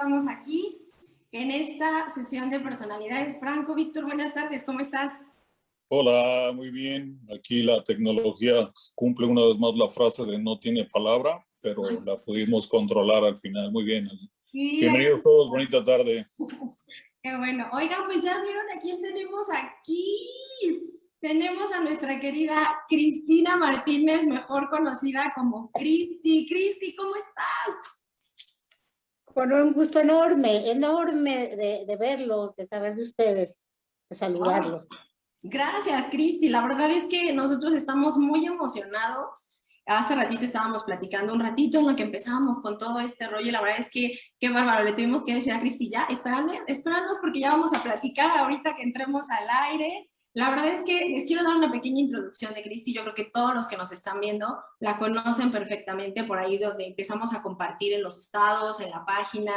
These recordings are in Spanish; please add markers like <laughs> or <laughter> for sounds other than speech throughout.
estamos aquí en esta sesión de personalidades. Franco, Víctor, buenas tardes, ¿cómo estás? Hola, muy bien. Aquí la tecnología cumple una vez más la frase de no tiene palabra, pero la pudimos controlar al final. Muy bien. Bienvenidos todos, bonita tarde. <laughs> Qué bueno. Oigan, pues ya vieron a quién tenemos aquí. Tenemos a nuestra querida Cristina Martínez, mejor conocida como Cristi. Cristi, ¿cómo estás? Con un gusto enorme, enorme de, verlos, de saber de ustedes, de saludarlos. gracias, Cristi. La verdad es que nosotros estamos muy emocionados. Hace ratito estábamos platicando un ratito en lo que empezábamos con todo este rollo. La verdad es que, qué bárbaro, le tuvimos que decir a Cristi, ya, espéranos porque ya vamos a platicar ahorita que entremos al aire. La verdad es que les quiero dar una pequeña introducción de Cristi. Yo creo que todos los que nos están viendo la conocen perfectamente por ahí donde empezamos a compartir en los estados, en la página,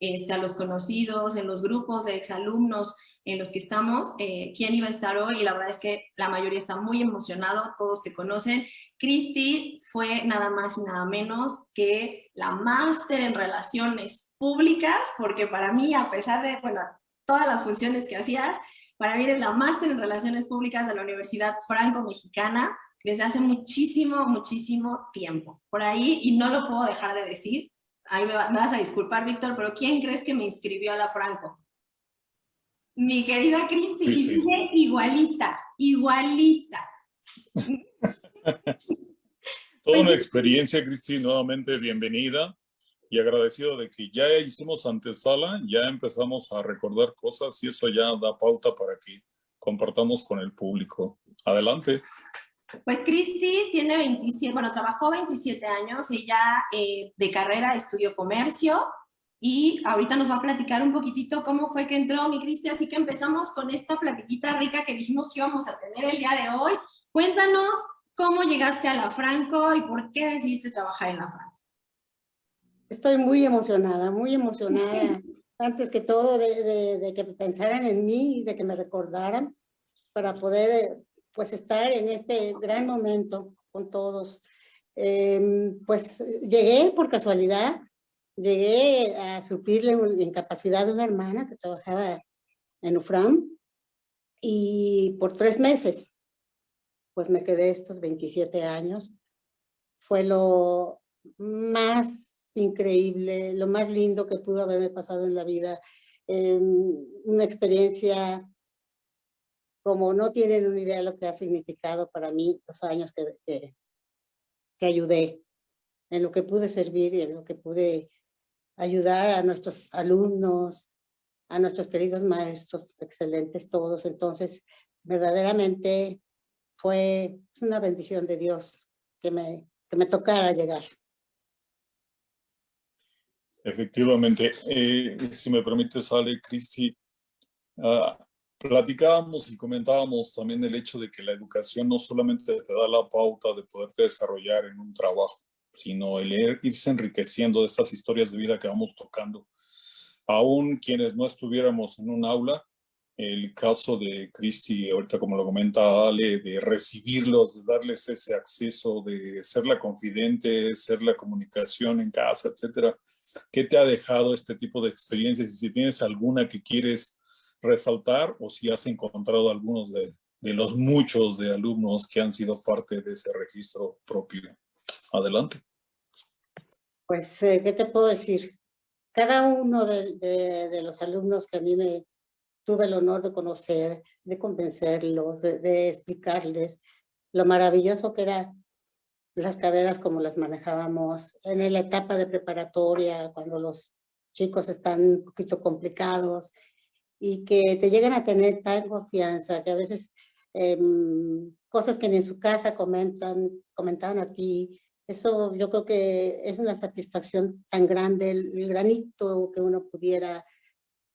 este, a los conocidos, en los grupos de exalumnos en los que estamos, eh, quién iba a estar hoy y la verdad es que la mayoría está muy emocionado, todos te conocen. Cristi fue nada más y nada menos que la máster en relaciones públicas, porque para mí, a pesar de bueno, todas las funciones que hacías, para mí eres la máster en Relaciones Públicas de la Universidad Franco-Mexicana desde hace muchísimo, muchísimo tiempo. Por ahí, y no lo puedo dejar de decir, ahí me, vas a disculpar, Víctor, pero ¿quién crees que me inscribió a la Franco? Mi querida Cristi, sí, igualita, igualita. <laughs> Toda una experiencia, Cristi, nuevamente bienvenida y agradecido de que ya hicimos antesala, ya empezamos a recordar cosas y eso ya da pauta para que compartamos con el público. Adelante. Pues Cristi tiene 27, bueno, trabajó 27 años, ella eh, de carrera estudió comercio y ahorita nos va a platicar un poquitito cómo fue que entró mi Cristi, así que empezamos con esta platiquita rica que dijimos que íbamos a tener el día de hoy. Cuéntanos cómo llegaste a la Franco y por qué decidiste trabajar en la Franco. Estoy muy emocionada, muy emocionada. <laughs> Antes que todo de, que pensaran en mí, de que me recordaran para poder eh, pues estar en este gran momento con todos. Em, pues llegué por casualidad, llegué a suplirle la incapacidad de una hermana que trabajaba en UFRAM y por tres meses pues me quedé estos 27 años. Fue lo más increíble, lo más lindo que pudo haberme pasado en la vida. una experiencia como no tienen una idea de lo que ha significado para mí los años que, que, ayudé, en lo que pude servir y en lo que pude ayudar a nuestros alumnos, a nuestros queridos maestros, excelentes todos. Entonces, verdaderamente fue una bendición de Dios que me, que me tocara llegar. Efectivamente, eh, si me permite, sale Cristi, uh, platicábamos y comentábamos también el hecho de que la educación no solamente te da la pauta de poderte desarrollar en un trabajo, sino el irse enriqueciendo de estas historias de vida que vamos tocando. Aún quienes no estuviéramos en un aula, el caso de Cristi, ahorita como lo comenta Ale, de recibirlos, de darles ese acceso, de ser la confidente, ser la comunicación en casa, etcétera. ¿Qué te ha dejado este tipo de experiencias? Y si tienes alguna que quieres resaltar o si has encontrado algunos de, los muchos de alumnos que han sido parte de ese registro propio. Adelante. Pues, eh, ¿qué te puedo decir? Cada uno de, los alumnos que a mí me, tuve el honor de conocer, de convencerlos, de, explicarles lo maravilloso que eran las carreras como las manejábamos en la etapa de preparatoria, cuando los chicos están un poquito complicados y que te llegan a tener tal confianza que a veces em, cosas que ni en su casa comentan, comentaban a ti, eso yo creo que es una satisfacción tan grande, el granito que uno pudiera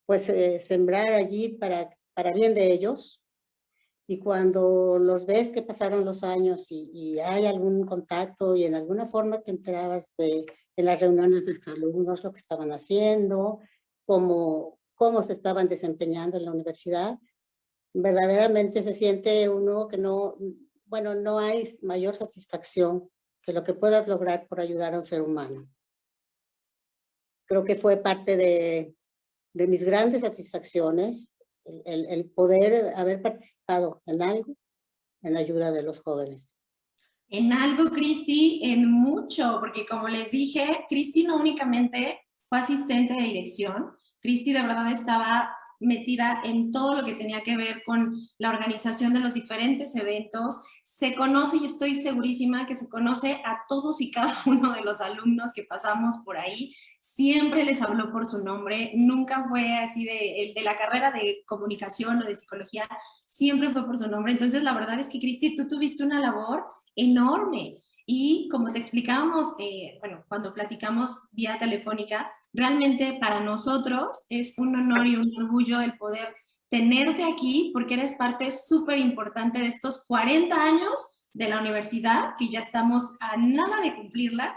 pues eh, sembrar allí para, para bien de ellos. Y cuando los ves que pasaron los años y, hay algún contacto y en alguna forma te enterabas de, en las reuniones de los alumnos lo que estaban haciendo, cómo, cómo se estaban desempeñando en la universidad, verdaderamente se siente uno que no, bueno, no hay mayor satisfacción que lo que puedas lograr por ayudar a un ser humano. creo que fue parte de, de mis grandes satisfacciones el, el, poder haber participado en algo en la ayuda de los jóvenes. En algo, Cristi, en mucho, porque como les dije, Cristi no únicamente fue asistente de dirección, Cristi de verdad estaba metida en todo lo que tenía que ver con la organización de los diferentes eventos. Se conoce, y estoy segurísima que se conoce a todos y cada <laughs> uno de los alumnos que pasamos por ahí. Siempre les habló por su nombre, nunca fue así de, de la carrera de comunicación o de psicología, siempre fue por su nombre. Entonces, la verdad es que, Cristi, tú tuviste una labor enorme. Y como te explicábamos, eh, bueno, cuando platicamos vía telefónica, realmente para nosotros es un honor y un orgullo el poder tenerte aquí porque eres parte súper importante de estos 40 años de la universidad, que ya estamos a nada de cumplirla,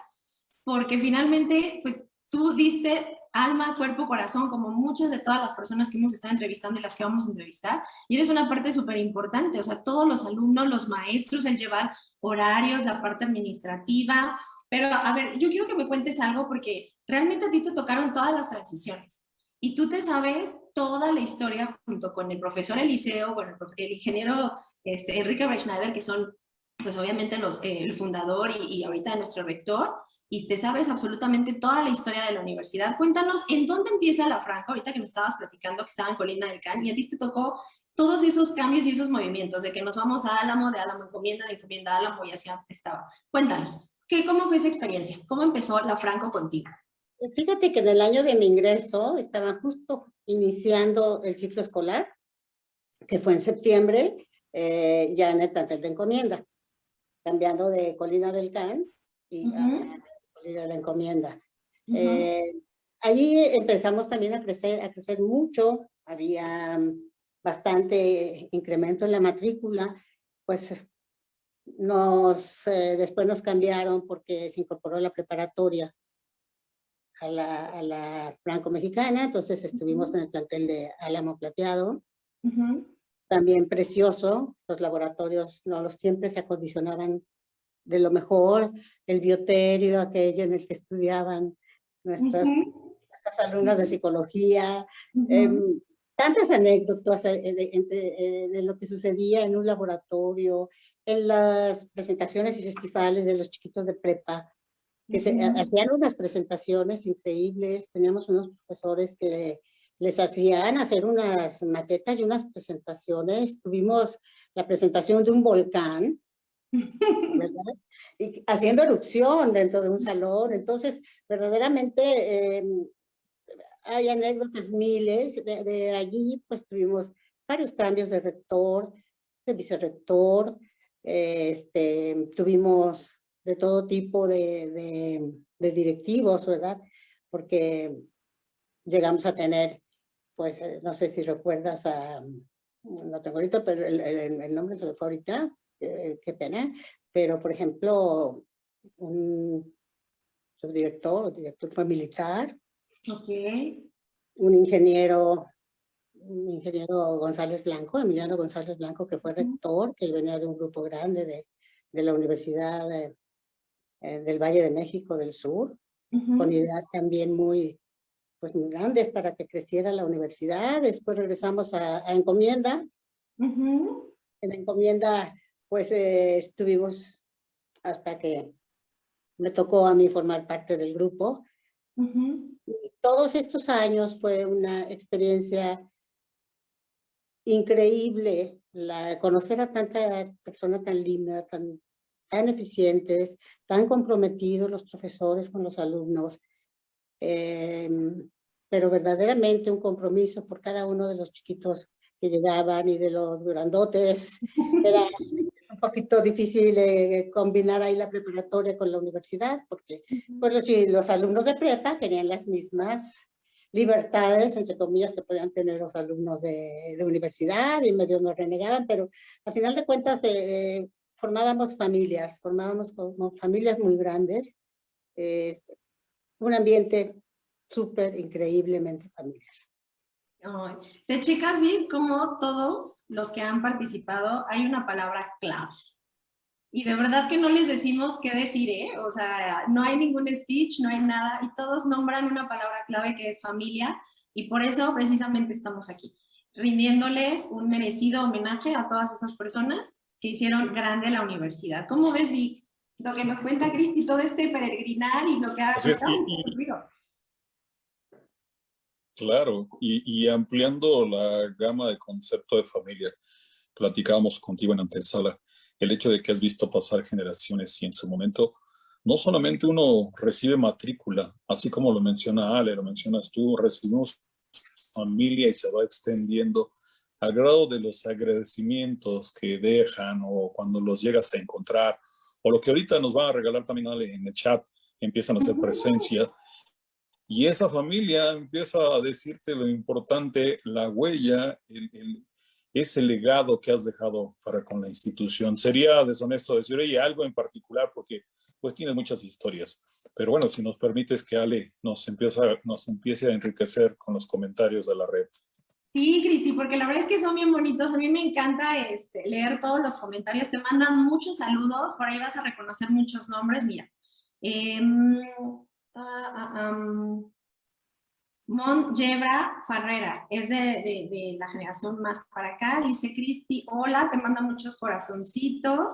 porque finalmente pues tú diste alma, cuerpo, corazón, como muchas de todas las personas que hemos estado entrevistando y las que vamos a entrevistar, y eres una parte súper importante, o sea, todos los alumnos, los maestros, el llevar horarios, la parte administrativa, pero a ver, yo quiero que me cuentes algo porque realmente a ti te tocaron todas las transiciones y tú te sabes toda la historia junto con el profesor Eliseo, bueno, el, ingeniero este, Enrique Schneider, que son pues obviamente los, eh, el fundador y, y ahorita nuestro rector, y te sabes absolutamente toda la historia de la universidad. Cuéntanos, ¿en dónde empieza la Franca? Ahorita que me estabas platicando que estaba en Colina del Can y a ti te tocó todos esos cambios y esos movimientos de que nos vamos a Álamo, de Álamo encomienda, de encomienda a Álamo y así estaba. Cuéntanos, ¿qué, ¿cómo fue esa experiencia? ¿Cómo empezó la Franco contigo? Fíjate que en el año de mi ingreso estaba justo iniciando el ciclo escolar, que fue en septiembre, eh, ya en el plantel de encomienda, cambiando de Colina del Can y a Colina de la Encomienda. Eh, allí empezamos también a crecer, a crecer mucho, había bastante incremento en la matrícula, pues nos, eh, después nos cambiaron porque se incorporó la preparatoria a la, a la franco-mexicana, entonces estuvimos en el plantel de Álamo Plateado, también precioso, los laboratorios no los siempre se acondicionaban de lo mejor, el bioterio, aquello en el que estudiaban nuestras, nuestras alumnas de psicología, tantas anécdotas eh, de, entre, eh, de lo que sucedía en un laboratorio, en las presentaciones y festivales de los chiquitos de prepa, que se, hacían unas presentaciones increíbles, teníamos unos profesores que les hacían hacer unas maquetas y unas presentaciones, tuvimos la presentación de un volcán, <laughs> ¿verdad? Y haciendo erupción dentro de un salón, entonces verdaderamente eh, hay anécdotas miles, de, allí pues tuvimos varios cambios de rector, de vicerrector, este, tuvimos de todo tipo de, de, directivos, ¿verdad? Porque llegamos a tener, pues, eh, no sé si recuerdas a, no tengo ahorita, pero el, nombre se me fue ahorita, eh, qué pena, pero por ejemplo, un subdirector o director militar, Okay. Un ingeniero, un ingeniero González Blanco, Emiliano González Blanco, que fue rector, que venía de un grupo grande de, de la Universidad eh, del Valle de México del Sur, con ideas también muy, pues muy grandes para que creciera la universidad. Después regresamos a, Encomienda. En Encomienda, pues eh, estuvimos hasta que me tocó a mí formar parte del grupo todos estos años fue una experiencia increíble la, conocer a tanta persona tan linda, tan, tan eficientes, tan comprometidos los profesores con los alumnos, em, pero verdaderamente un compromiso por cada uno de los chiquitos que llegaban y de los grandotes. <laughs> Era poquito difícil eh, combinar ahí la preparatoria con la universidad, porque pues, los, los, alumnos de prepa tenían las mismas libertades, entre comillas, que podían tener los alumnos de, de universidad y medio nos renegaban, pero al final de cuentas eh, formábamos familias, formábamos como familias muy grandes, eh, un ambiente súper increíblemente familiar. Te chicas bien como todos los que han participado hay una palabra clave. y de verdad que no les decimos qué decir, ¿eh? O sea, no hay ningún speech, no hay nada, y todos nombran una palabra clave que es familia, y por eso precisamente estamos aquí, rindiéndoles un merecido homenaje a todas esas personas que hicieron grande la universidad. ¿Cómo ves, Vic? Lo que nos cuenta Cristi, todo este peregrinar y lo que ha ocurrido. Claro, y, y, ampliando la gama de concepto de familia, platicábamos contigo en antesala, el hecho de que has visto pasar generaciones y en su momento no solamente uno recibe matrícula, así como lo menciona Ale, lo mencionas tú, recibimos familia y se va extendiendo al grado de los agradecimientos que dejan o cuando los llegas a encontrar, o lo que ahorita nos va a regalar también Ale en el chat, empiezan a hacer presencia. Y esa familia empieza a decirte lo importante, la huella, el, ese legado que has dejado para con la institución. Sería deshonesto decir, oye, algo en particular, porque pues tiene muchas historias. Pero bueno, si nos permites que Ale nos empiece a enriquecer con los comentarios de la red. Sí, Cristi, porque la verdad es que son bien bonitos. A mí me encanta este, leer todos los comentarios. Te mandan muchos saludos. Por ahí vas a reconocer muchos nombres. Mira. Em, ah, Mon Yebra Farrera, es de, la generación más para acá, dice Cristi, hola, te manda muchos corazoncitos.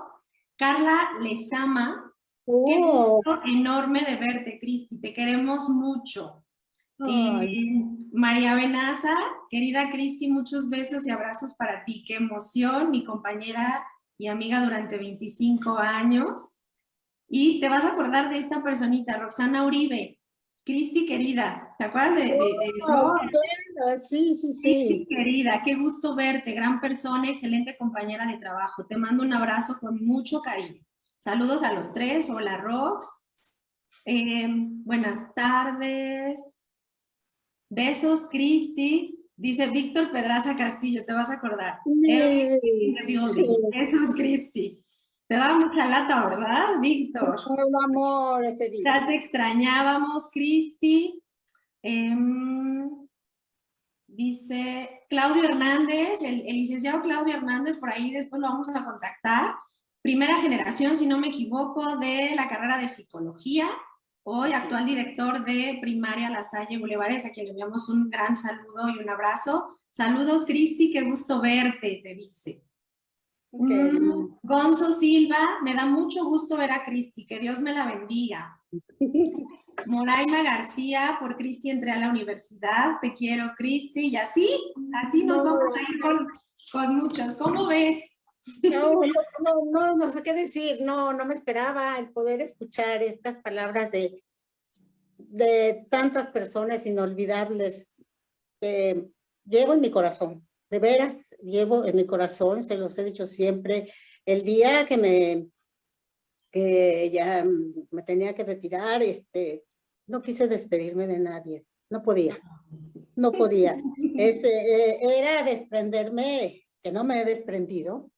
Carla Lezama, qué oh. gusto enorme de verte, Cristi, te queremos mucho. Eh, María Benaza, querida Cristi, muchos besos y abrazos para ti, qué emoción, mi compañera y amiga durante 25 años. Y te vas a acordar de esta personita, Roxana Uribe, Cristi querida, ¿te acuerdas de, oh, sí, sí, sí. Cristi querida, qué gusto verte, gran persona, excelente compañera de trabajo. Te mando un abrazo con mucho cariño. Saludos a los tres, hola Rox. Em, buenas tardes. Besos, Cristi. Dice Víctor Pedraza Castillo, te vas a acordar. Besos, Cristi. Te da mucha lata, ¿verdad, Víctor? amor, ese día. Ya te extrañábamos, Cristi. Em, dice Claudio Hernández, el, licenciado Claudio Hernández, por ahí después lo vamos a contactar. Primera generación, si no me equivoco, de la carrera de psicología. Hoy actual director de primaria La Salle Bulevares, a quien le enviamos un gran saludo y un abrazo. Saludos, Cristi, qué gusto verte, te dice. Mm, Gonzo Silva, me da mucho gusto ver a Cristi, que Dios me la bendiga. <laughs> Moraima García, por Cristi entré a la universidad, te quiero Cristi, y así, así nos vamos a ir con, muchos. ¿Cómo ves? No, no, no, no, sé qué decir, no, no me esperaba el poder escuchar estas palabras de, de tantas personas inolvidables que llevo en mi corazón de veras llevo en mi corazón, se los he dicho siempre, el día que me que ya me tenía que retirar, este, no quise despedirme de nadie, no podía, no podía. Eh, era desprenderme, que no me he desprendido,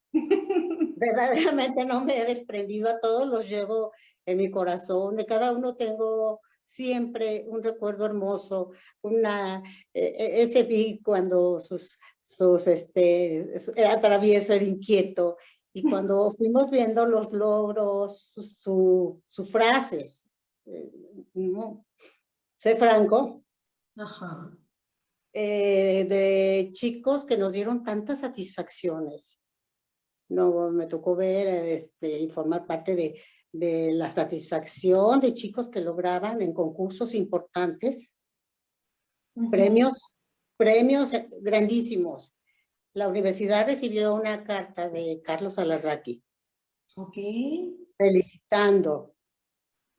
verdaderamente no me he desprendido, a todos los llevo en mi corazón, de cada uno tengo siempre un recuerdo hermoso, una, eh, e, ese vi cuando sus sus, este, era travieso, era inquieto, y cuando fuimos viendo los logros, sus su, frases, eh, sé franco, eh, de chicos que nos dieron tantas satisfacciones. No, me tocó ver este, y formar parte de, de la satisfacción de chicos que lograban en concursos importantes premios premios grandísimos. La universidad recibió una carta de Carlos Alarraqui. Ok. Felicitando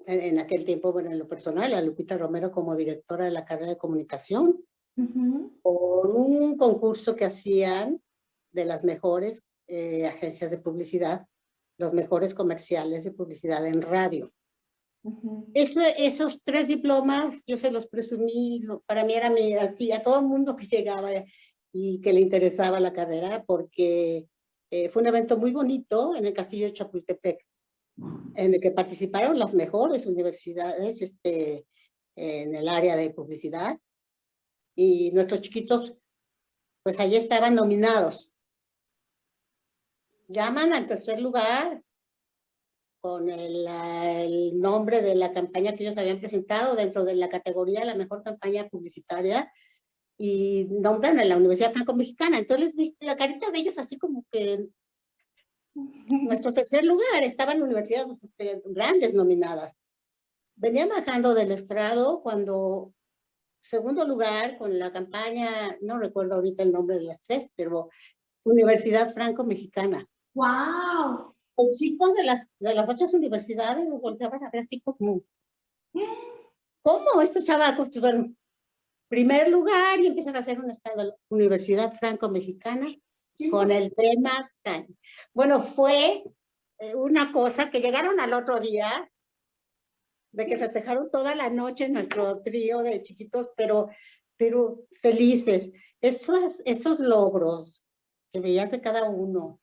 en, aquel tiempo, bueno, en lo personal, a Lupita Romero como directora de la carrera de comunicación por un concurso que hacían de las mejores eh, agencias de publicidad, los mejores comerciales de publicidad en radio esos tres diplomas yo se los presumí, para mí era mi, así, a todo el mundo que llegaba y que le interesaba la carrera, porque eh, fue un evento muy bonito en el Castillo de Chapultepec, en el que participaron las mejores universidades este, en el área de publicidad, y nuestros chiquitos, pues allí estaban nominados. Llaman al tercer lugar con el, el, nombre de la campaña que ellos habían presentado dentro de la categoría de la mejor campaña publicitaria y nombran a la Universidad Franco-Mexicana. Entonces, viste la carita de ellos así como que nuestro tercer lugar, estaban universidades grandes nominadas. Venía bajando del estrado cuando segundo lugar con la campaña, no recuerdo ahorita el nombre de las tres, pero Universidad Franco-Mexicana. ¡Wow! Los chicos de las, de las otras universidades nos volteaban a ver así como, ¿cómo estos chavacos? Bueno, primer lugar y empiezan a hacer un estado Universidad Franco-Mexicana con el tema. Bueno, fue eh, una cosa que llegaron al otro día, de que festejaron toda la noche nuestro trío de chiquitos, pero, pero felices. Esos, esos logros que veías de cada uno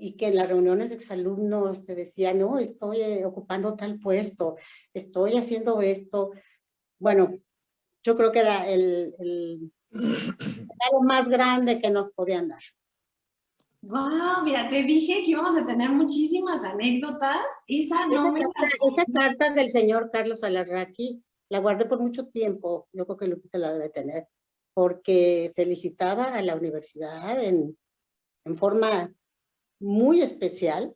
y que en las reuniones de exalumnos te decían, no, estoy eh, ocupando tal puesto, estoy haciendo esto. Bueno, yo creo que era el, el, lo más grande que nos podían dar. Wow, mira, te dije que íbamos a tener muchísimas anécdotas. Esa no esa, carta, esa carta del señor Carlos Alarraqui la guardé por mucho tiempo, yo creo que Lupita la debe tener, porque felicitaba a la universidad en, en forma muy especial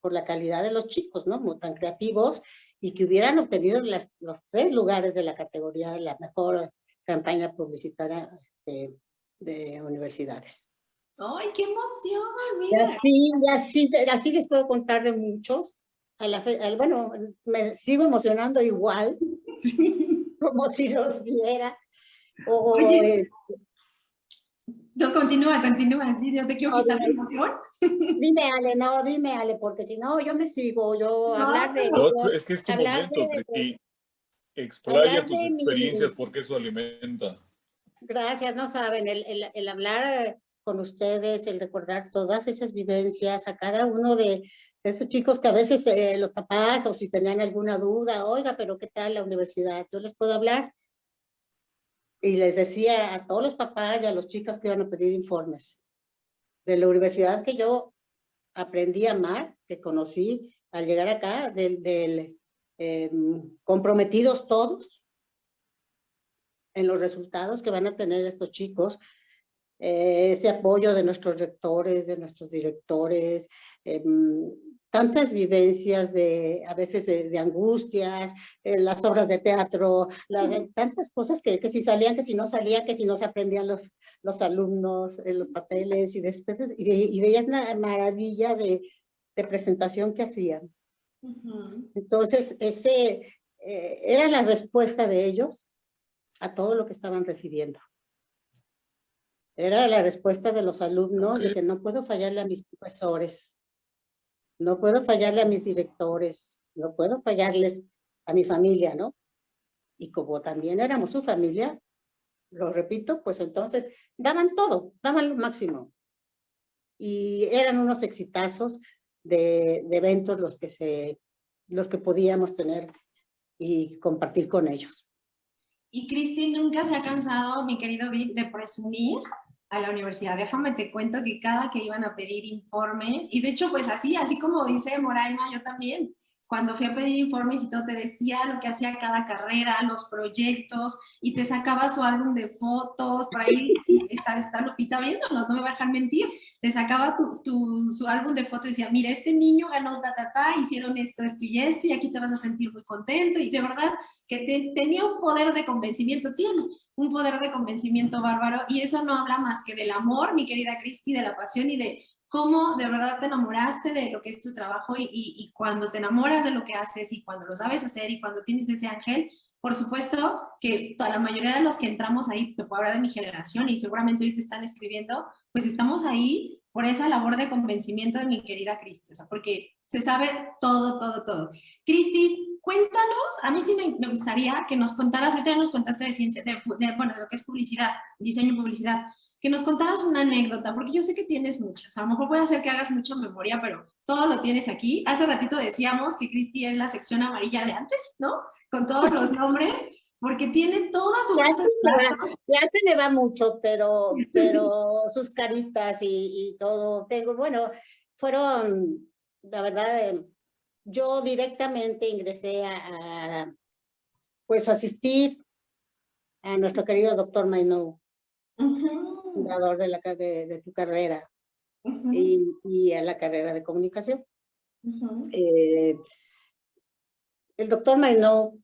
por la calidad de los chicos, ¿no? Muy tan creativos y que hubieran obtenido las, los tres lugares de la categoría de la mejor campaña publicitaria de, de universidades. ¡Ay, qué emoción! Mira. Así, así, así les puedo contar de muchos. A la fe, bueno, me sigo emocionando igual, <laughs> sí. como si los viera. O, Oye, este, no, continúa, continúa, sí, yo te quiero quitar la emoción. <laughs> Dime, Ale, no, dime, Ale, porque si no, yo me sigo, yo no, hablar de... No, es que es tu momento, de, Cristi. Explaya tus experiencias mi... porque eso alimenta. Gracias, no saben, el, el, el hablar con ustedes, el recordar todas esas vivencias a cada uno de, de esos chicos que a veces eh, los papás o si tenían alguna duda, oiga, pero ¿qué tal la universidad? Yo les puedo hablar y les decía a todos los papás y a los chicos que iban a pedir informes de la universidad que yo aprendí a amar, que conocí al llegar acá, del, del eh, comprometidos todos en los resultados que van a tener estos chicos, eh, ese apoyo de nuestros rectores, de nuestros directores, eh, tantas vivencias de, a veces de, de angustias, eh, las obras de teatro, la, de, tantas cosas que, que, si salían, que si no salían, que si no se aprendían los, los alumnos, eh, los papeles y después, y, y veías una maravilla de, de presentación que hacían. Uh -huh. Entonces, ese eh, era la respuesta de ellos a todo lo que estaban recibiendo. Era la respuesta de los alumnos de que no puedo fallarle a mis profesores, no puedo fallarle a mis directores, no puedo fallarles a mi familia, ¿no? Y como también éramos su familia, lo repito, pues entonces daban todo, daban lo máximo. Y eran unos exitazos de, eventos los que, se, los que podíamos tener y compartir con ellos. Y Cristi nunca se ha cansado, mi querido Vic, de presumir a la universidad. Déjame te cuento que cada que iban a pedir informes, y de hecho pues así, así como dice Moraima, yo también, cuando fui a pedir informes y todo, te decía lo que hacía cada carrera, los proyectos, y te sacaba su álbum de fotos, por ahí <laughs> está, está Lupita viéndonos, no me va a dejar mentir, te sacaba tu, tu, su álbum de fotos y decía, mira, este niño ganó ta, ta, ta, hicieron esto, esto y esto, y aquí te vas a sentir muy contento, y de verdad que te, tenía un poder de convencimiento, tiene un poder de convencimiento bárbaro, y eso no habla más que del amor, mi querida Cristi, de la pasión y de cómo de verdad te enamoraste de lo que es tu trabajo y, y, y, cuando te enamoras de lo que haces y cuando lo sabes hacer y cuando tienes ese ángel, por supuesto que toda la mayoría de los que entramos ahí, te puedo hablar de mi generación y seguramente hoy te están escribiendo, pues estamos ahí por esa labor de convencimiento de mi querida Cristi, o sea, porque se sabe todo, todo, todo. Cristi, cuéntanos, a mí sí me, me, gustaría que nos contaras, ahorita ya nos contaste de ciencia, de, de, bueno, de lo que es publicidad, diseño y publicidad, que nos contaras una anécdota, porque yo sé que tienes muchas. A lo mejor puede ser que hagas mucha memoria, pero todo lo tienes aquí. Hace ratito decíamos que Cristi es la sección amarilla de antes, ¿no? Con todos los nombres, porque tiene toda su... Ya, se me, va, ya se me va mucho, pero, pero sus caritas y, y, todo. Tengo, bueno, fueron, la verdad, yo directamente ingresé a, pues asistir a nuestro querido doctor Mainou, fundador de, la, de, de tu carrera y, y, a la carrera de comunicación. eh, el doctor Mainou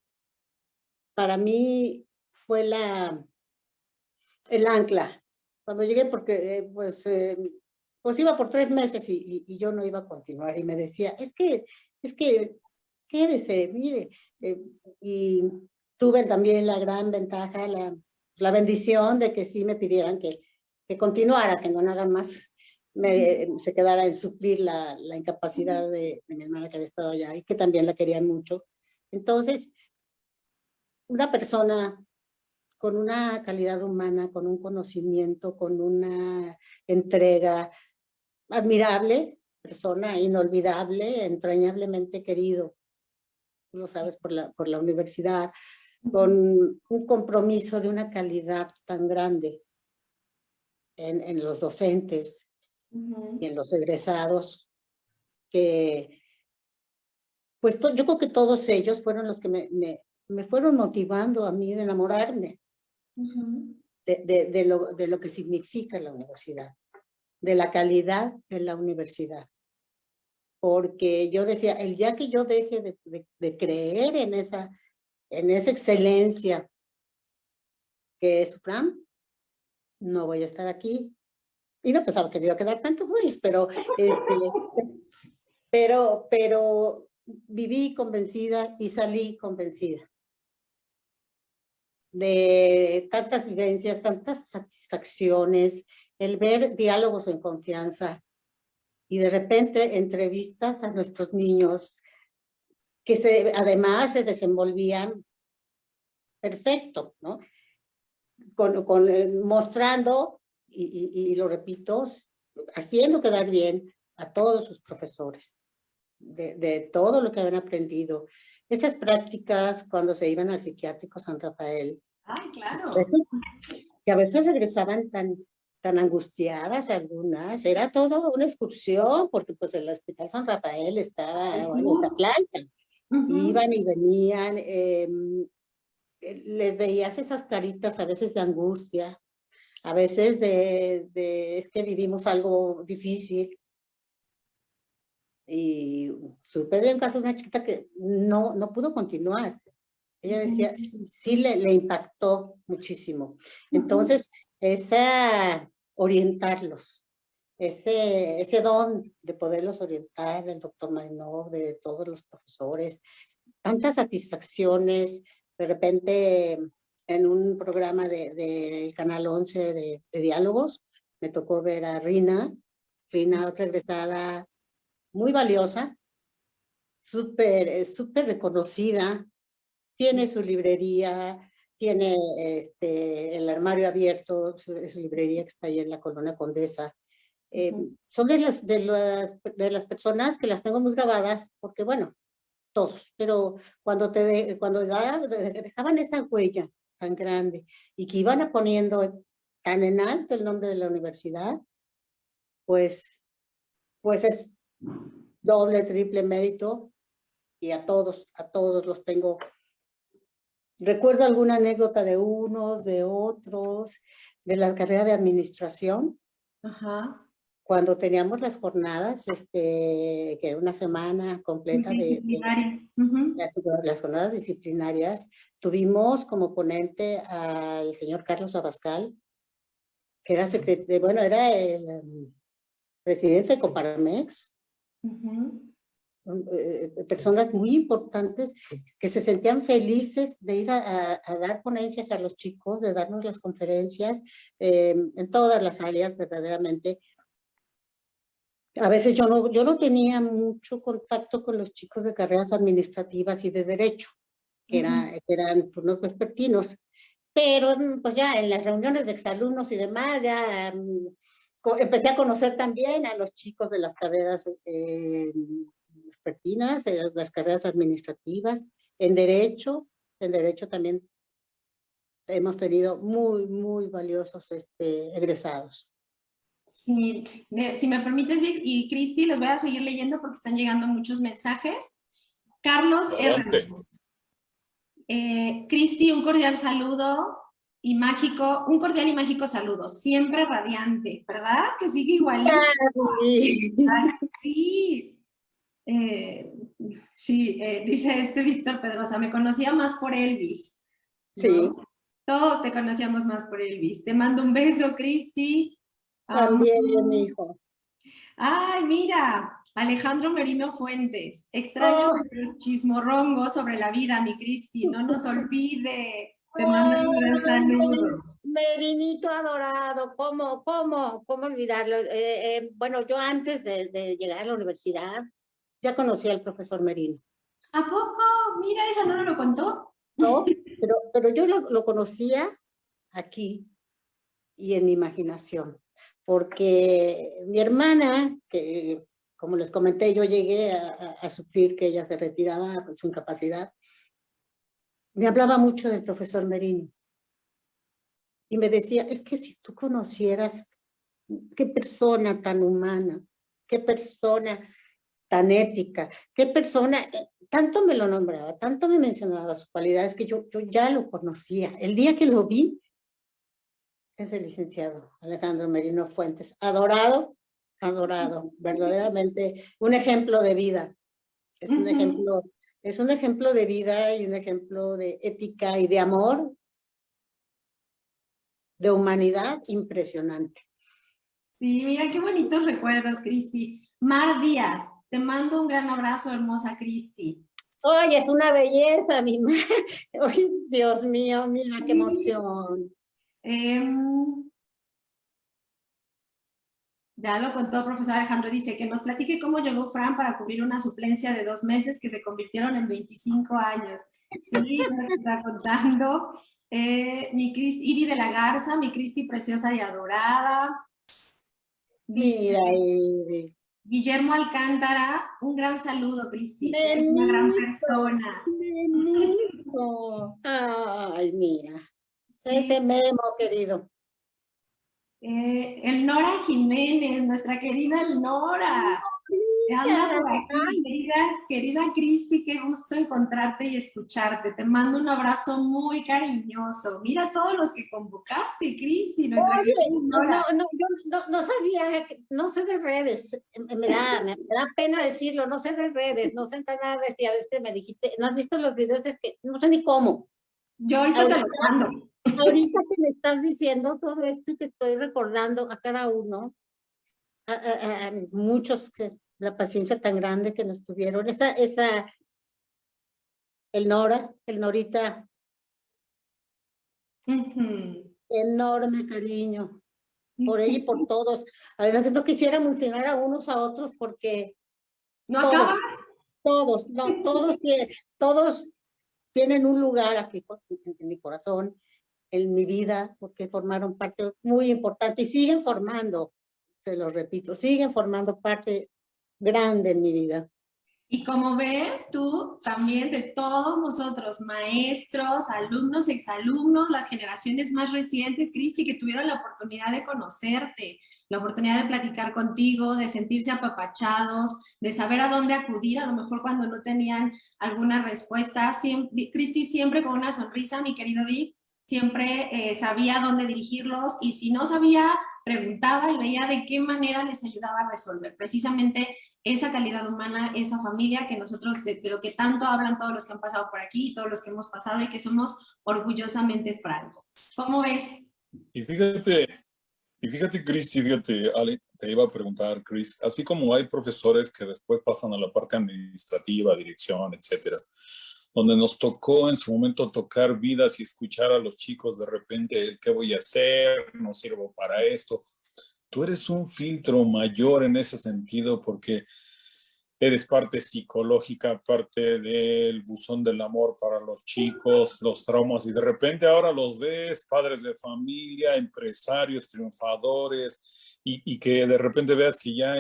para mí fue la, el ancla. Cuando llegué, porque eh, pues, eh, pues iba por tres meses y, y, yo no iba a continuar. Y me decía, es que, es que, quédese, mire. Eh, y tuve también la gran ventaja, la, la bendición de que sí me pidieran que, que continuara, que no nada más me, se quedara en suplir la, la incapacidad de, de mi hermana que había estado allá y que también la querían mucho. Entonces, una persona con una calidad humana, con un conocimiento, con una entrega admirable, persona inolvidable, entrañablemente querido, lo sabes, por la, por la universidad, con un compromiso de una calidad tan grande en, en los docentes uh -huh. y en los egresados, que pues yo creo que todos ellos fueron los que me, me, me fueron motivando a mí de enamorarme uh -huh. de, de, de, lo, de lo que significa la universidad, de la calidad de la universidad. Porque yo decía, el día que yo deje de, de, de creer en esa, en esa excelencia que es FRAM, no voy a estar aquí. Y no pensaba que me iba a quedar tantos años, pero, este, <laughs> pero, pero viví convencida y salí convencida de tantas vivencias, tantas satisfacciones, el ver diálogos en confianza y de repente entrevistas a nuestros niños que se, además se desenvolvían perfecto, ¿no? Con, con eh, mostrando, y, y, y lo repito, haciendo quedar bien a todos sus profesores de, de todo lo que habían aprendido. Esas prácticas cuando se iban al psiquiátrico San Rafael. Ay, claro. Que a veces regresaban tan, tan angustiadas algunas. Era todo una excursión porque pues el Hospital San Rafael estaba en esta planta. Uh -huh. Iban y venían. Eh, les veías esas caritas a veces de angustia, a veces de, de es que vivimos algo difícil, y supe de un caso de una chiquita que no, no pudo continuar. Ella decía, sí le, le impactó muchísimo. Entonces, esa, orientarlos, ese, ese don de poderlos orientar del doctor Mainov, de todos los profesores, tantas satisfacciones, de repente en un programa del de, Canal 11 de, de, diálogos, me tocó ver a Rina, Rina, otra egresada muy valiosa, súper súper reconocida, tiene su librería, tiene este, el armario abierto, su, su, librería que está ahí en la Colonia Condesa. Eh. Son de las, de, las, de las personas que las tengo muy grabadas, porque bueno, todos, pero cuando, te de, cuando dejaban esa huella tan grande y que iban poniendo tan en alto el nombre de la universidad, pues, pues es doble, triple mérito y a todos, a todos los tengo. Recuerdo alguna anécdota de unos, de otros, de la carrera de administración. Ajá. Cuando teníamos las jornadas, este, que era una semana completa de, de uh -huh. las, las, jornadas disciplinarias, tuvimos como ponente al señor Carlos Abascal, que era secretario, bueno, era el um, presidente de Coparmex, Uh -huh. personas muy importantes que se sentían felices de ir a, a, dar ponencias a los chicos, de darnos las conferencias eh, en todas las áreas verdaderamente. A veces yo no, yo no tenía mucho contacto con los chicos de carreras administrativas y de derecho, que, uh -huh. era, eran turnos vespertinos, pero pues ya en las reuniones de exalumnos y demás, ya um, empecé a conocer también a los chicos de las carreras eh, expertinas, de las, las, carreras administrativas, en derecho, en derecho también hemos tenido muy, muy valiosos este, egresados. Sí, de, si me permites, y Cristi, les voy a seguir leyendo porque están llegando muchos mensajes. Carlos R. Eh, Cristi, un cordial saludo y mágico, un cordial y mágico saludo, siempre radiante, ¿verdad? Que sigue igual. Sí. Eh, sí, eh, dice este Víctor Pedrosa, me conocía más por Elvis. Sí. Todos te conocíamos más por Elvis. Te mando un beso, Cristi. También, mi hijo. Ay, mira, Alejandro Merino Fuentes. Extraño oh. chismorrongo sobre la vida, mi Cristi. No nos olvide. Te mando un gran saludo. Merinito adorado, ¿cómo, cómo, cómo olvidarlo? Eh, eh, bueno, yo antes de, llegar a la universidad ya conocí al profesor Merino. ¿A poco? Mira, esa no lo contó. No, <laughs> pero, pero yo lo, lo conocía aquí y en mi imaginación, porque mi hermana, que como les comenté, yo llegué a, a, sufrir que ella se retiraba por su incapacidad, me hablaba mucho del profesor Merino. Y me decía, es que si tú conocieras qué persona tan humana, qué persona tan ética, qué persona, tanto me lo nombraba, tanto me mencionaba sus cualidades que yo, yo ya lo conocía. El día que lo vi, es el licenciado Alejandro Merino Fuentes, adorado, adorado, verdaderamente un ejemplo de vida. Es un ejemplo es un ejemplo de vida y un ejemplo de ética y de amor, de humanidad impresionante. Sí, mira qué bonitos recuerdos, Cristi. Mar Díaz, te mando un gran abrazo, hermosa Cristi. Oye, es una belleza, mi <laughs> madre. Ay, Dios mío, mira qué emoción. Em, ya lo contó el profesor Alejandro, dice que nos platique cómo llegó Fran para cubrir una suplencia de dos meses que se convirtieron en 25 años. Sí, <laughs> nos está contando. Eh, mi Cristi, Iri de la Garza, mi Cristi preciosa y adorada. Mira, Iri. Guillermo Alcántara, un gran saludo, Cristi. una gran persona. Ay, mira. Ese memo, querido. Eh, el Nora Jiménez, nuestra querida Elnora. querida, querida Cristi, qué gusto encontrarte y escucharte. Te mando un abrazo muy cariñoso. Mira todos los que convocaste, Cristi. no, no, no, yo no, sabía, no sé de redes, me da, me da pena decirlo, no sé de redes, no sé nada de si a veces me dijiste, no has visto los videos, es que no sé ni cómo. Yo ahorita te lo mando. Ahorita que me estás diciendo todo esto que estoy recordando a cada uno, a, muchos que la paciencia tan grande que nos tuvieron, esa, esa, el Nora, el Norita, enorme cariño por ella y por todos. A veces no quisiera mencionar a unos a otros porque ¿No acabas? Todos, no, todos, todos tienen un lugar aquí en mi corazón en mi vida porque formaron parte muy importante y siguen formando, se lo repito, siguen formando parte grande en mi vida. Y como ves tú, también de todos nosotros, maestros, alumnos, exalumnos, las generaciones más recientes, Cristi, que tuvieron la oportunidad de conocerte, la oportunidad de platicar contigo, de sentirse apapachados, de saber a dónde acudir, a lo mejor cuando no tenían alguna respuesta. Cristi siempre con una sonrisa, mi querido Vic, siempre eh, sabía dónde dirigirlos y si no sabía, preguntaba y veía de qué manera les ayudaba a resolver. Precisamente esa calidad humana, esa familia que nosotros, de, lo que tanto hablan todos los que han pasado por aquí, todos los que hemos pasado y que somos orgullosamente francos. ¿Cómo ves? Y fíjate, y fíjate, Chris, fíjate, Ale, te iba a preguntar, Chris, así como hay profesores que después pasan a la parte administrativa, dirección, etcétera, donde nos tocó en su momento tocar vidas y escuchar a los chicos de repente, ¿qué voy a hacer? No sirvo para esto. Tú eres un filtro mayor en ese sentido porque eres parte psicológica, parte del buzón del amor para los chicos, los traumas, y de repente ahora los ves, padres de familia, empresarios, triunfadores, y, y que de repente veas que ya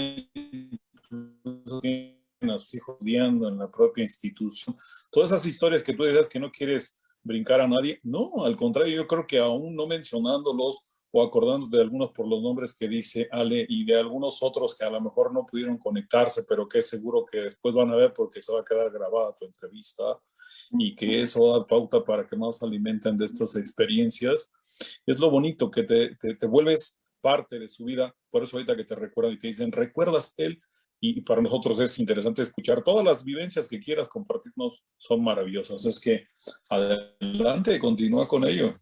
a sus hijos odiando en la propia institución. Todas esas historias que tú dices que no quieres brincar a nadie, no, al contrario, yo creo que aún no mencionándolos o acordando de algunos por los nombres que dice Ale y de algunos otros que a lo mejor no pudieron conectarse, pero que seguro que después van a ver porque se va a quedar grabada tu entrevista y que eso da pauta para que más alimenten de estas experiencias. Es lo bonito que te, te, te vuelves parte de su vida, por eso ahorita que te recuerdan y te dicen, ¿recuerdas él? Y para nosotros es interesante escuchar todas las vivencias que quieras compartirnos, son maravillosas. Es que adelante, continúa con ello.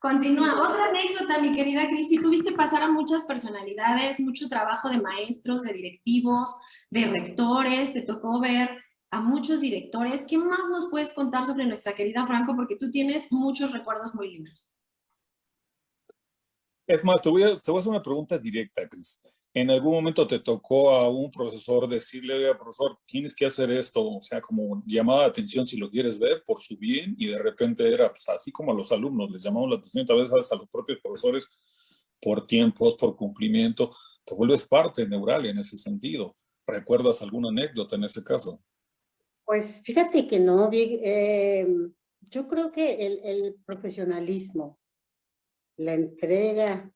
Continúa. Otra anécdota, mi querida Cristi, tuviste pasar a muchas personalidades, mucho trabajo de maestros, de directivos, de rectores, te tocó ver a muchos directores. ¿Qué más nos puedes contar sobre nuestra querida Franco? Porque tú tienes muchos recuerdos muy lindos. Es más, te voy a, te voy a hacer una pregunta directa, Cris en algún momento te tocó a un profesor decirle, profesor, tienes que hacer esto, o sea, como llamaba la atención si lo quieres ver por su bien, y de repente era pues, así como a los alumnos, les llamamos la atención tal vez a los propios profesores por tiempos, por cumplimiento, te vuelves parte neural en ese sentido. ¿Recuerdas alguna anécdota en ese caso? Pues fíjate que no, eh, yo creo que el, el profesionalismo, la entrega,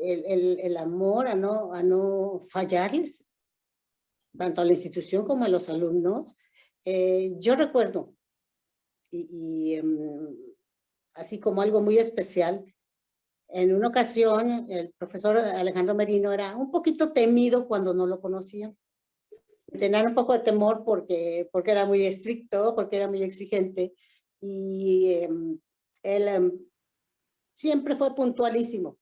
el, amor a no, a no fallarles, tanto a la institución como a los alumnos. Eh, yo recuerdo, y, em, así como algo muy especial, en una ocasión el profesor Alejandro Merino era un poquito temido cuando no lo conocían. Tenían un poco de temor porque, porque era muy estricto, porque era muy exigente y em, él em, siempre fue puntualísimo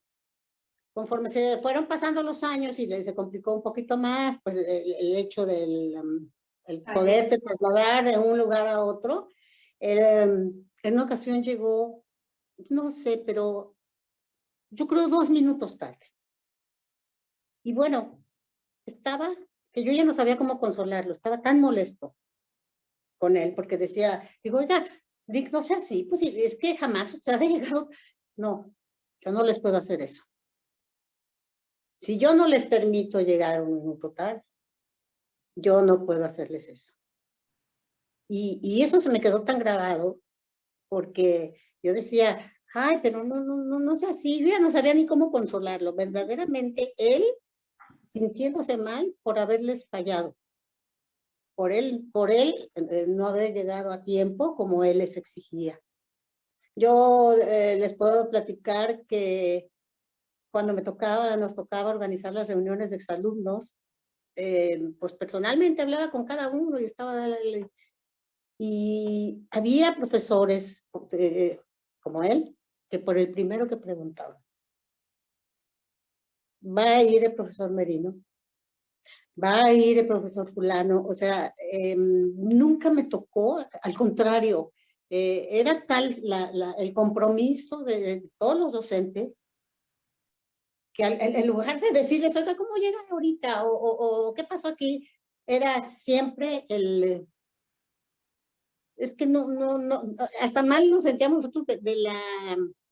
conforme se fueron pasando los años y se complicó un poquito más, pues el, hecho del um, el poderte trasladar de un lugar a otro, um, en una ocasión llegó, no sé, pero yo creo dos minutos tarde. Y bueno, estaba, que yo ya no sabía cómo consolarlo, estaba tan molesto con él, porque decía, digo, oiga, Rick, no sea así, pues es que jamás se ha llegado. No, yo no les puedo hacer eso. Si yo no les permito llegar un minuto tarde, yo no puedo hacerles eso. Y, eso se me quedó tan grabado porque yo decía, ay, pero no, no, no, no sé así, yo ya no sabía ni cómo consolarlo. Verdaderamente él sintiéndose mal por haberles fallado. Por él, por él eh, no haber llegado a tiempo como él les exigía. Yo eh, les puedo platicar que cuando me tocaba, nos tocaba organizar las reuniones de exalumnos, eh, pues personalmente hablaba con cada uno y estaba... Y había profesores eh, como él, que por el primero que preguntaban, va a ir el profesor Merino, va a ir el profesor fulano, o sea, em, nunca me tocó, al contrario, eh, era tal el compromiso de, todos los docentes que en lugar de decirles, oiga, ¿cómo llegan ahorita? O, ¿qué pasó aquí? Era siempre el... Es que no, no, no, hasta mal nos sentíamos nosotros de, la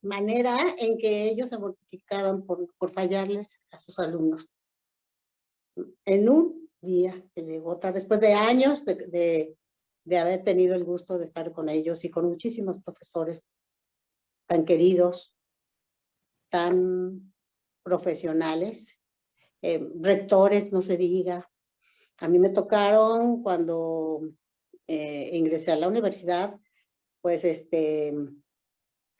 manera en que ellos se mortificaban por, por fallarles a sus alumnos. En un día que llegó, después de años de, de, de haber tenido el gusto de estar con ellos y con muchísimos profesores tan queridos, tan profesionales, eh, rectores, no se diga. A mí me tocaron cuando eh, ingresé a la universidad, pues este,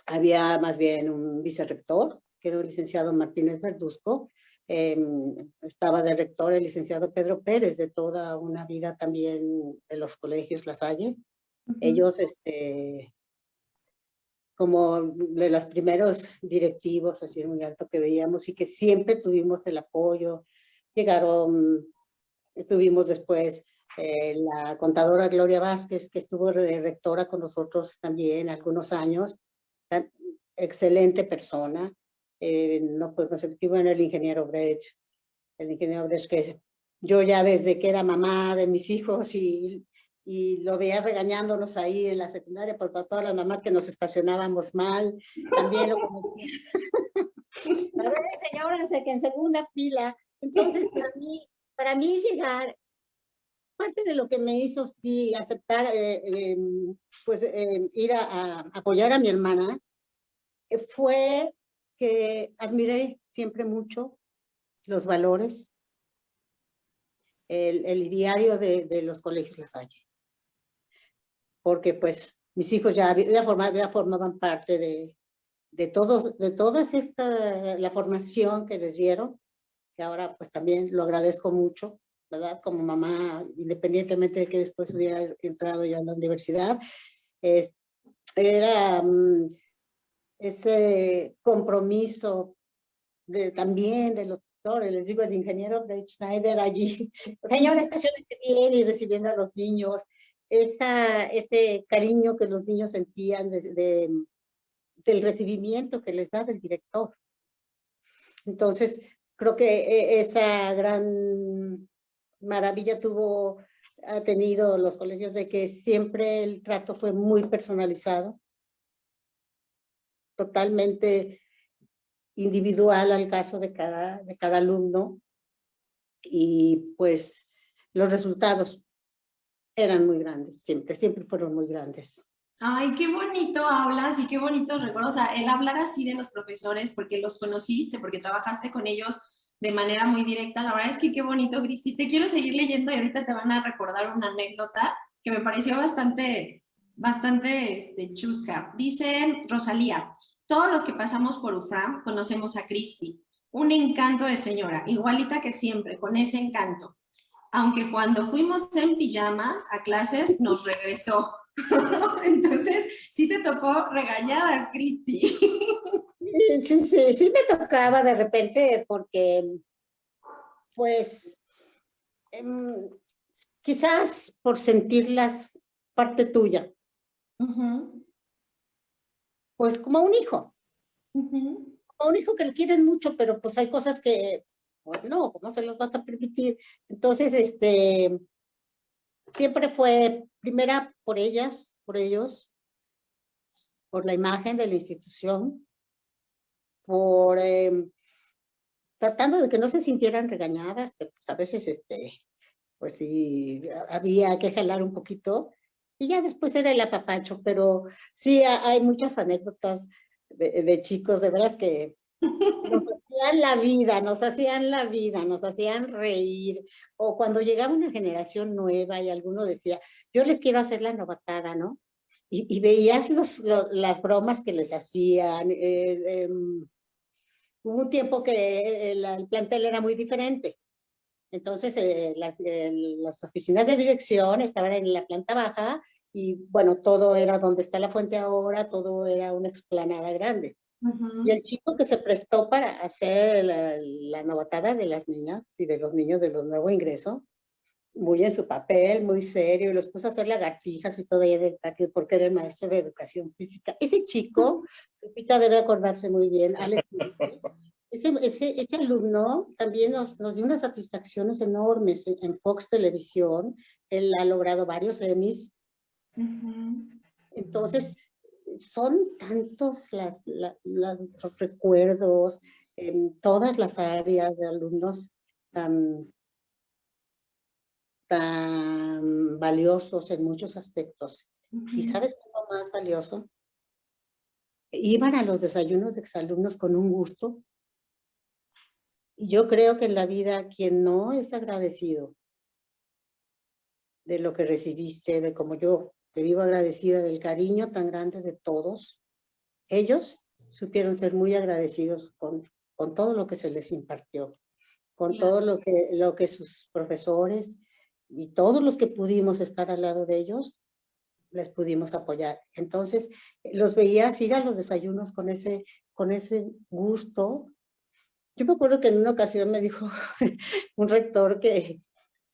había más bien un vicerrector, que era el licenciado Martínez Verduzco, em, estaba de rector el licenciado Pedro Pérez, de toda una vida también de los colegios La Salle. Ellos este, como de los primeros directivos, así muy alto que veíamos y que siempre tuvimos el apoyo. Llegaron, tuvimos después eh, la contadora Gloria Vázquez, que estuvo de rectora con nosotros también algunos años. Excelente persona. Eh, no pues efectivo en el ingeniero Brecht. El ingeniero Brecht que yo ya desde que era mamá de mis hijos y y lo veía regañándonos ahí en la secundaria por todas las mamás que nos estacionábamos mal. También lo conocía. <laughs> A ver, señora, que en segunda fila. Entonces, para mí, para mí llegar, parte de lo que me hizo sí aceptar, eh, em, pues em, ir a, apoyar a mi hermana, eh, fue que admiré siempre mucho los valores, el, el diario de, de, los colegios La Salle. Porque pues mis hijos ya, ya, formaban, ya formaban parte de, de, todo, de toda esta, la formación que les dieron, que ahora pues también lo agradezco mucho, ¿verdad? Como mamá, independientemente de que después hubiera entrado ya a la universidad, eh, era um, ese compromiso de, también de los profesores, les digo, el ingeniero Brett Schneider allí, <laughs> señora, estaciones bien y recibiendo a los niños, esa, ese cariño que los niños sentían de, de, del recibimiento que les daba el director. Entonces, creo que e, esa gran maravilla tuvo, ha tenido los colegios de que siempre el trato fue muy personalizado, totalmente individual al caso de cada, de cada alumno y pues los resultados eran muy grandes, siempre, siempre fueron muy grandes. Ay, qué bonito hablas y qué bonito recuerdo, o sea, el hablar así de los profesores porque los conociste, porque trabajaste con ellos de manera muy directa, la verdad es que qué bonito, Cristi, te quiero seguir leyendo y ahorita te van a recordar una anécdota que me pareció bastante, bastante este, chusca. Dice Rosalía, todos los que pasamos por UFRAM conocemos a Cristi, un encanto de señora, igualita que siempre, con ese encanto. Aunque cuando fuimos en pijamas a clases nos regresó. <laughs> Entonces, sí te tocó regañadas, Cristi. Sí, sí, sí me tocaba de repente porque, pues, eh, quizás por sentirlas parte tuya. Uh -huh pues como un hijo. Uh -huh. Como un hijo que lo quieren mucho, pero pues hay cosas que, pues no, ¿cómo se las vas a permitir? Entonces, este, siempre fue primera por ellas, por ellos, por la imagen de la institución, por eh, tratando de que no se sintieran regañadas, que pues a veces, este, pues sí, había que jalar un poquito, y ya después era el apapacho, pero sí hay muchas anécdotas de, de chicos, de veras que nos hacían la vida, nos hacían la vida, nos hacían reír, o cuando llegaba una generación nueva y alguno decía, yo les quiero hacer la novatada, ¿no? Y, y veías las bromas que les hacían, eh, eh, hubo un tiempo que el, el, plantel era muy diferente, entonces, eh, eh, las, oficinas de dirección estaban en la planta baja y, bueno, todo era donde está la fuente ahora, todo era una explanada grande. Uh -huh. Y el chico que se prestó para hacer la, la, novatada de las niñas y de los niños de los nuevos ingresos, muy en su papel, muy serio, y los puso a hacer lagartijas y todo ahí del patio porque era el maestro de educación física. Ese chico, Pepita debe acordarse muy bien, Alex, ese, ese, ese, alumno también nos, nos, dio unas satisfacciones enormes en, Fox Televisión. Él ha logrado varios Emmys. Uh -huh. Entonces, son tantos las, la, la, los recuerdos en todas las áreas de alumnos tan, tan valiosos en muchos aspectos. Uh -huh. ¿Y sabes qué es lo más valioso? Iban a los desayunos de exalumnos con un gusto yo creo que en la vida quien no es agradecido de lo que recibiste, de como yo, te vivo agradecida del cariño tan grande de todos, ellos supieron ser muy agradecidos con, con todo lo que se les impartió, con claro. todo lo que, lo que sus profesores y todos los que pudimos estar al lado de ellos, les pudimos apoyar. Entonces, los veías ir a los desayunos con ese, con ese gusto yo me acuerdo que en una ocasión me dijo <laughs> un rector que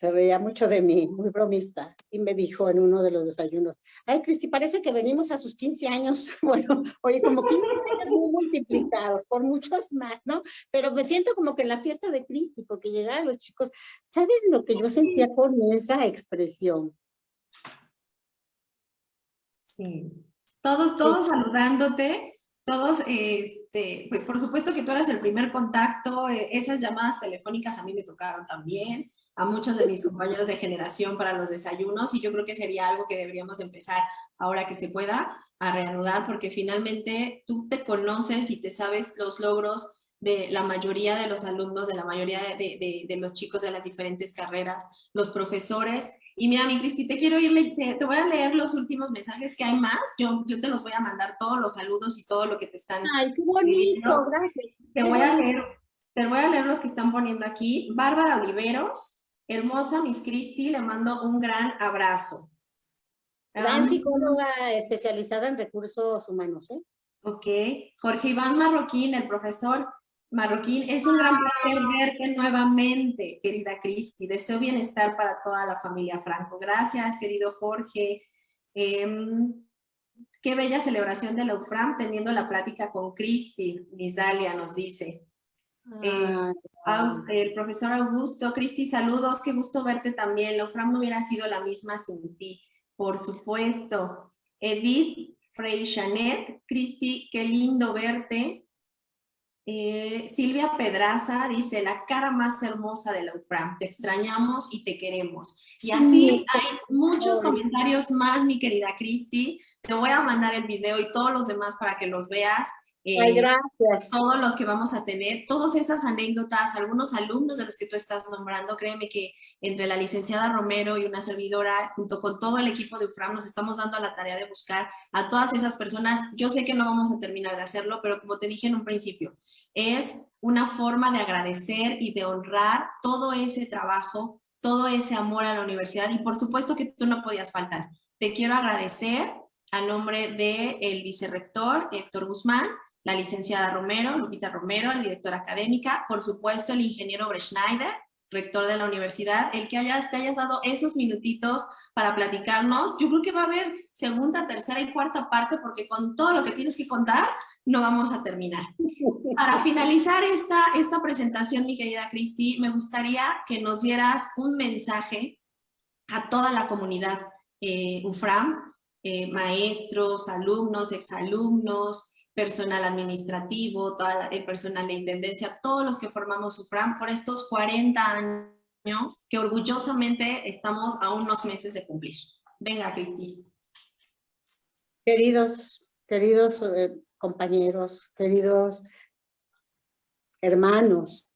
se reía mucho de mí, muy bromista, y me dijo en uno de los desayunos, ay, Cristi, parece que venimos a sus 15 años, <laughs> bueno, oye, como 15 años muy multiplicados, por muchos más, ¿no? Pero me siento como que en la fiesta de Cristi, porque llegaban los chicos, ¿sabes lo que yo sentía con esa expresión? Sí. Todos, todos sí. saludándote, todos, este, pues por supuesto que tú eras el primer contacto, eh, esas llamadas telefónicas a mí me tocaron también, a muchos de mis compañeros de generación para los desayunos y yo creo que sería algo que deberíamos empezar ahora que se pueda a reanudar porque finalmente tú te conoces y te sabes los logros de la mayoría de los alumnos, de la mayoría de, de, los chicos de las diferentes carreras, los profesores. Y mira, mi Cristi, te quiero ir, te, te, voy a leer los últimos mensajes que hay más. Yo, yo te los voy a mandar todos los saludos y todo lo que te están... ¡Ay, qué bonito! Gracias. Te voy, a leer, te voy a leer los que están poniendo aquí. Bárbara Oliveros, hermosa Miss Cristi, le mando un gran abrazo. Gran psicóloga especializada en recursos humanos, ¿eh? Ok. Jorge Iván Marroquín, el profesor, Marroquín, es un gran placer verte nuevamente, querida Cristi. Deseo bienestar para toda la familia Franco. Gracias, querido Jorge. Em, qué bella celebración de la UFRAM teniendo la plática con Cristi, Miss Dalia nos dice. Eh, el profesor Augusto, Cristi, saludos, qué gusto verte también. La UFRAM no hubiera sido la misma sin ti, por supuesto. Edith Freixanet, Cristi, qué lindo verte. Eh, Silvia Pedraza dice, la cara más hermosa de la UFRAM, te extrañamos y te queremos. Y así hay muchos comentarios más, mi querida Cristi. Te voy a mandar el video y todos los demás para que los veas. Eh, gracias. Todos los que vamos a tener, todas esas anécdotas, algunos alumnos de los que tú estás nombrando, créeme que entre la licenciada Romero y una servidora, junto con todo el equipo de UFRAM, nos estamos dando la tarea de buscar a todas esas personas. Yo sé que no vamos a terminar de hacerlo, pero como te dije en un principio, es una forma de agradecer y de honrar todo ese trabajo, todo ese amor a la universidad y por supuesto que tú no podías faltar. Te quiero agradecer a nombre del el vicerrector Héctor Guzmán, la licenciada Romero, Lupita Romero, la directora académica, por supuesto el ingeniero Breschneider, rector de la universidad, el que hayas, te hayas dado esos minutitos para platicarnos. Yo creo que va a haber segunda, tercera y cuarta parte porque con todo lo que tienes que contar no vamos a terminar. <laughs> Para finalizar esta, esta presentación, mi querida Cristi, me gustaría que nos dieras un mensaje a toda la comunidad eh, UFRAM, eh, maestros, alumnos, exalumnos, personal administrativo, el personal de intendencia, todos los que formamos UFRAM por estos 40 años que orgullosamente estamos a unos meses de cumplir. Venga, Cristi. Queridos, queridos eh, compañeros, queridos hermanos,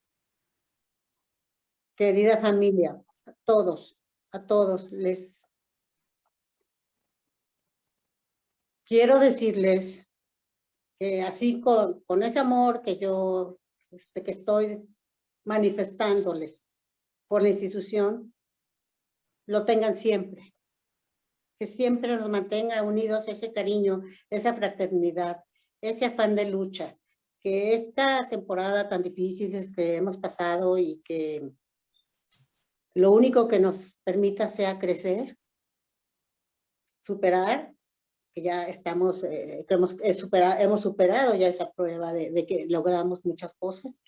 querida familia, a todos, a todos les quiero decirles que así con, ese amor que yo este, que estoy manifestándoles por la institución, lo tengan siempre. Que siempre nos mantenga unidos ese cariño, esa fraternidad, ese afán de lucha. Que esta temporada tan difícil que hemos pasado y que lo único que nos permita sea crecer, superar que ya estamos, eh, hemos, eh, hemos superado ya esa prueba de, que logramos muchas cosas,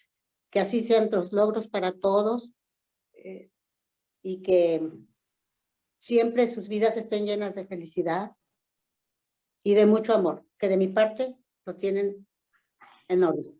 que así sean los logros para todos eh, y que siempre sus vidas estén llenas de felicidad y de mucho amor, que de mi parte lo tienen enorme.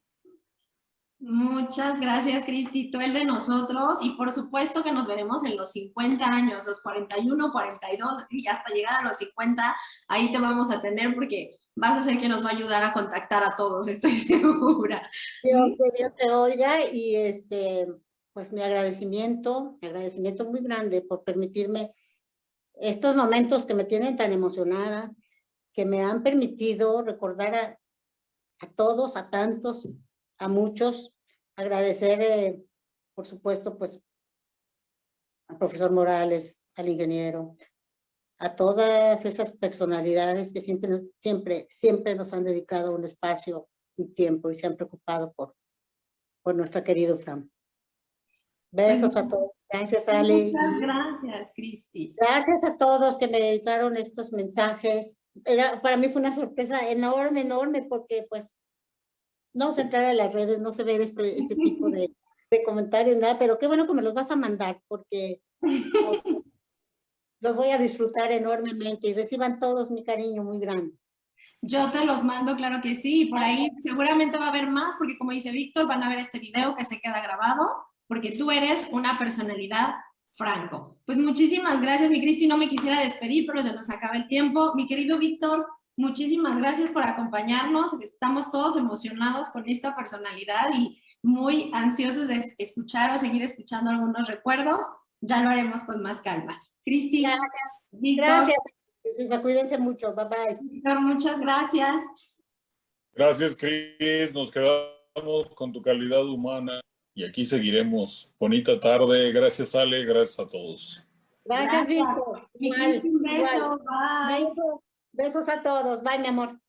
Muchas gracias, Cristi. Tú el de nosotros y por supuesto que nos veremos en los 50 años, los 41, 42, así hasta llegar a los 50, ahí te vamos a tener porque vas a ser quien nos va a ayudar a contactar a todos, estoy <laughs> segura. Dios, que Dios te oiga y este, pues mi agradecimiento, mi agradecimiento muy grande por permitirme estos momentos que me tienen tan emocionada, que me han permitido recordar a, a todos, a tantos, a muchos. Agradecer, eh, por supuesto, pues al profesor Morales, al ingeniero, a todas esas personalidades que siempre, siempre, siempre nos han dedicado un espacio, un tiempo y se han preocupado por, por nuestro querido Fram. Besos a todos. Gracias, Ale. Muchas gracias, Cristi. Gracias a todos que me dedicaron estos mensajes. Era, para mí fue una sorpresa enorme, enorme, porque pues no se entrar a las redes, no se ve este, este tipo de, de, comentarios, nada, pero qué bueno que me los vas a mandar, porque <laughs> los voy a disfrutar enormemente y reciban todos mi cariño muy grande. Yo te los mando, claro que sí, y por ahí seguramente va a haber más, porque como dice Víctor, van a ver este video que se queda grabado, porque tú eres una personalidad franco. Pues muchísimas gracias, mi Cristi, no me quisiera despedir, pero se nos acaba el tiempo. Mi querido Víctor, muchísimas gracias por acompañarnos, estamos todos emocionados con esta personalidad y muy ansiosos de escuchar o seguir escuchando algunos recuerdos, ya lo haremos con más calma. Cristi, gracias. Gracias, cuídense mucho, bye bye. Víctor, muchas gracias. Gracias, Cris, nos quedamos con tu calidad humana y aquí seguiremos. Bonita tarde, gracias Ale, gracias a todos. Gracias, Víctor. Un beso, bye. Besos a todos, bye mi amor.